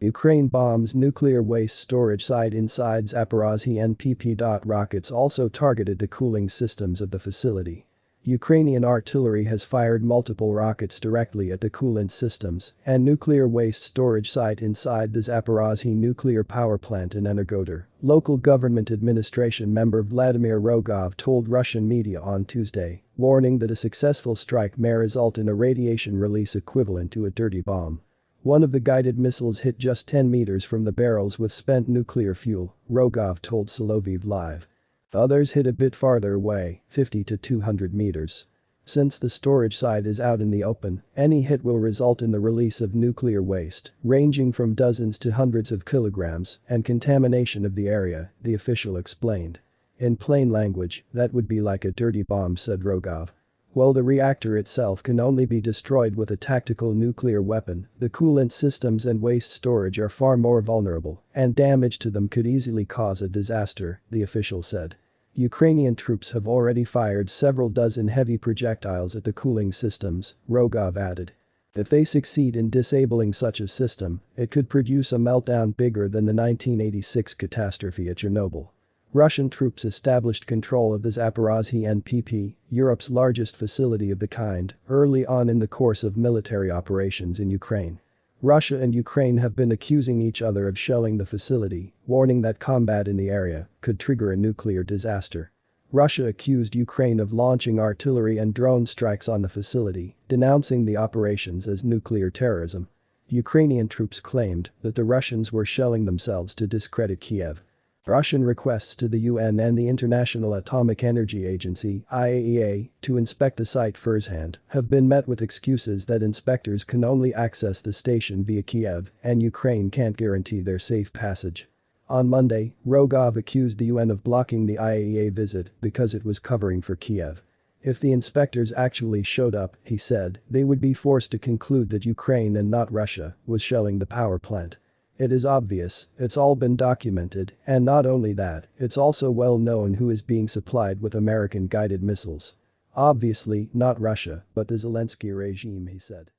Ukraine bombs nuclear waste storage site inside Zaporozhye NPP. Rockets also targeted the cooling systems of the facility. Ukrainian artillery has fired multiple rockets directly at the coolant systems and nuclear waste storage site inside the Zaporozhye nuclear power plant in Energodar, local government administration member Vladimir Rogov told Russian media on Tuesday, warning that a successful strike may result in a radiation release equivalent to a dirty bomb. One of the guided missiles hit just 10 meters from the barrels with spent nuclear fuel, Rogov told Soloviev Live. Others hit a bit farther away, 50 to 200 meters. Since the storage site is out in the open, any hit will result in the release of nuclear waste, ranging from dozens to hundreds of kilograms, and contamination of the area, the official explained. In plain language, that would be like a dirty bomb said Rogov. While the reactor itself can only be destroyed with a tactical nuclear weapon, the coolant systems and waste storage are far more vulnerable, and damage to them could easily cause a disaster, the official said. Ukrainian troops have already fired several dozen heavy projectiles at the cooling systems, Rogov added. If they succeed in disabling such a system, it could produce a meltdown bigger than the 1986 catastrophe at Chernobyl. Russian troops established control of the Zaporozhye NPP, Europe's largest facility of the kind, early on in the course of military operations in Ukraine. Russia and Ukraine have been accusing each other of shelling the facility, warning that combat in the area could trigger a nuclear disaster. Russia accused Ukraine of launching artillery and drone strikes on the facility, denouncing the operations as nuclear terrorism. Ukrainian troops claimed that the Russians were shelling themselves to discredit Kiev. Russian requests to the UN and the International Atomic Energy Agency IAEA, to inspect the site firsthand have been met with excuses that inspectors can only access the station via Kiev and Ukraine can't guarantee their safe passage. On Monday, Rogov accused the UN of blocking the IAEA visit because it was covering for Kiev. If the inspectors actually showed up, he said, they would be forced to conclude that Ukraine and not Russia was shelling the power plant. It is obvious, it's all been documented, and not only that, it's also well known who is being supplied with American guided missiles. Obviously, not Russia, but the Zelensky regime he said.